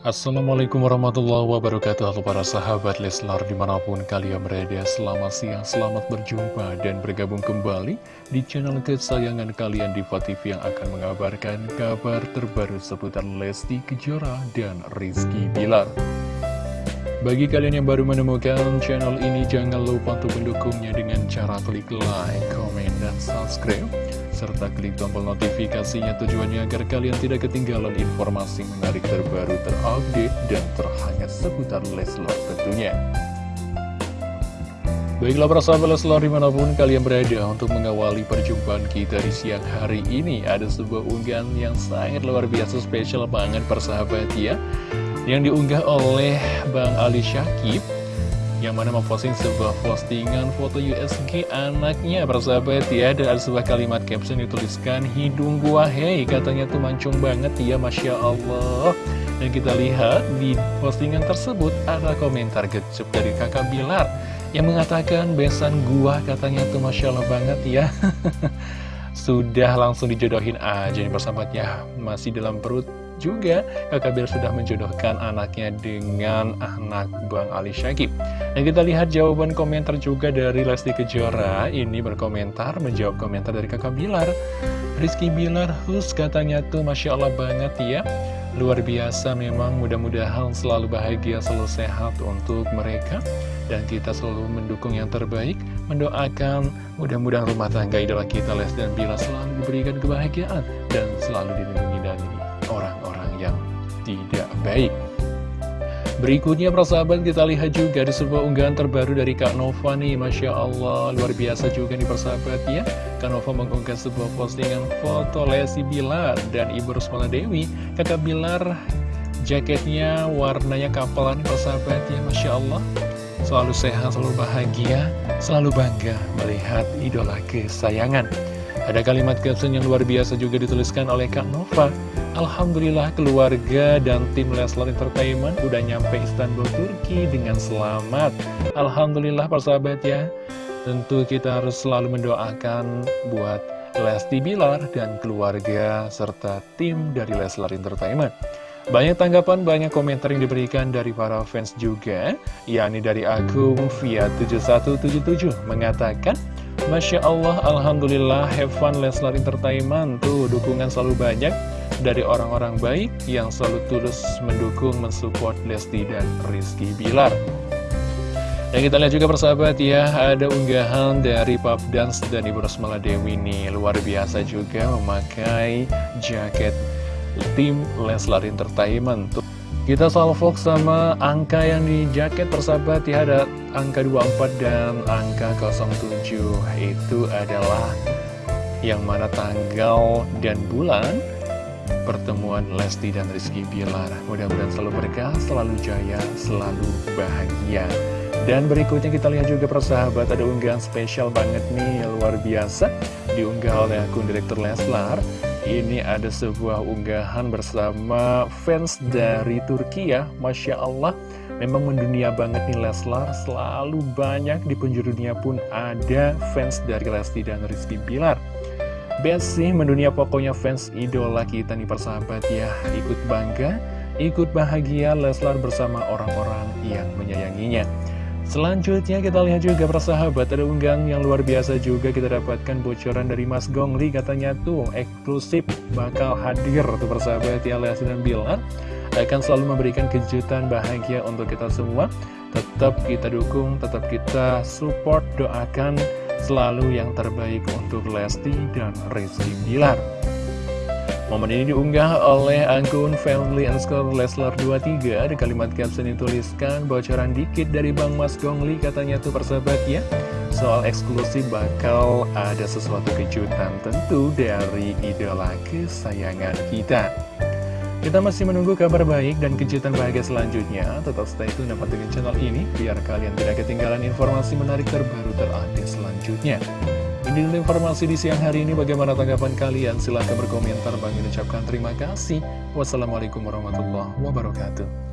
Assalamualaikum warahmatullahi wabarakatuh. Halo para sahabat Leslar di mana pun kalian berada Selamat siang, selamat berjumpa dan bergabung kembali Di channel kesayangan kalian di TV Yang akan mengabarkan kabar terbaru seputar Lesti Kejora dan Rizky Bilar. Bagi kalian yang baru menemukan channel ini Jangan lupa untuk mendukungnya dengan cara klik like, komen, dan subscribe serta klik tombol notifikasinya tujuannya agar kalian tidak ketinggalan informasi menarik terbaru terupdate dan terhangat seputar Leslar tentunya. Baiklah para sahabat Leslar di mana pun kalian berada untuk mengawali perjumpaan kita di siang hari ini Ada sebuah unggahan yang sangat luar biasa spesial banget persahabat ya Yang diunggah oleh Bang Ali Syakib yang mana memposting sebuah postingan foto USG anaknya persahabat. Ya dan ada sebuah kalimat caption dituliskan hidung gua hei katanya tuh mancung banget. Ya Masya Allah. Dan kita lihat di postingan tersebut ada komentar gecup dari kakak Bilar yang mengatakan besan gua katanya tuh Masya Allah banget ya. Sudah langsung dijodohin aja nih persahabatnya. Masih dalam perut juga. Kakak Bilar sudah menjodohkan anaknya dengan anak Bang Ali Syakib. Dan kita lihat jawaban komentar juga dari Lesti Kejora. Ini berkomentar, menjawab komentar dari kakak Bilar. Rizky Bilar, hus katanya tuh Masya Allah banget ya. Luar biasa memang mudah-mudahan selalu bahagia, selalu sehat untuk mereka. Dan kita selalu mendukung yang terbaik. Mendoakan mudah-mudahan rumah tangga idola kita Les dan Bila selalu diberikan kebahagiaan Dan selalu dilindungi dari yang tidak baik. Berikutnya persahabat kita lihat juga di sebuah unggahan terbaru dari Kak Nova nih. Masya Allah luar biasa juga nih persahabat ya. Kak Nova mengunggah sebuah postingan foto Lesi Bilar dan Ibu Rusmala Dewi. Kakak Bilar jaketnya warnanya kapalan persahabat ya. Masya Allah Selalu sehat, selalu bahagia, selalu bangga melihat idola kesayangan. Ada kalimat caption yang luar biasa juga dituliskan oleh Kak Nova Alhamdulillah keluarga dan tim Leslar Entertainment udah nyampe Istanbul, Turki dengan selamat. Alhamdulillah persahabat ya. Tentu kita harus selalu mendoakan buat Lesti Bilar dan keluarga serta tim dari Leslar Entertainment. Banyak tanggapan, banyak komentar yang diberikan dari para fans juga, yakni dari akun via 7177 mengatakan, Masya Allah, Alhamdulillah, have fun Leslar Entertainment, tuh dukungan selalu banyak dari orang-orang baik yang selalu tulus mendukung, mensupport Lesti dan Rizky Bilar. Dan kita lihat juga persahabat ya, ada unggahan dari Pop Dance dan Ibu Rosmala Dewi ini luar biasa juga memakai jaket tim Leslar Entertainment. Kita salvok sama angka yang di jaket persahabat ya, ada angka 24 dan angka 07. Itu adalah yang mana tanggal dan bulan pertemuan Lesti dan Rizky Bilar. Mudah-mudahan selalu berkah, selalu jaya, selalu bahagia. Dan berikutnya kita lihat juga persahabat, ada unggahan spesial banget nih, luar biasa. Diunggah oleh akun Direktur Leslar. Ini ada sebuah unggahan bersama fans dari Turki ya, Masya Allah. Memang mendunia banget nih Leslar, selalu banyak di penjuru dunia pun ada fans dari Lesti dan Rizky Bilar. Best sih mendunia pokoknya fans idola kita nih persahabat ya. Ikut bangga, ikut bahagia Leslar bersama orang-orang yang menyayanginya. Selanjutnya kita lihat juga persahabat ada unggahan yang luar biasa juga kita dapatkan bocoran dari Mas Gongli katanya tuh eksklusif bakal hadir tuh persahabat ya Lesti dan Bilar. Akan selalu memberikan kejutan bahagia untuk kita semua. Tetap kita dukung, tetap kita support, doakan selalu yang terbaik untuk Lesti dan Rizky Bilar. Momen ini diunggah oleh akun family underscore Leslar 23 Ada kalimat caption dituliskan bocoran dikit dari Bang Mas Gongli katanya tuh persahabat ya. Soal eksklusif bakal ada sesuatu kejutan tentu dari idola kesayangan kita kita masih menunggu kabar baik dan kejutan bahagia selanjutnya. Tetap stay tune dan channel ini biar kalian tidak ketinggalan informasi menarik terbaru terupdate selanjutnya. Ini informasi di siang hari ini. Bagaimana tanggapan kalian? Silahkan berkomentar. Bang ucapkan terima kasih. Wassalamualaikum warahmatullahi wabarakatuh.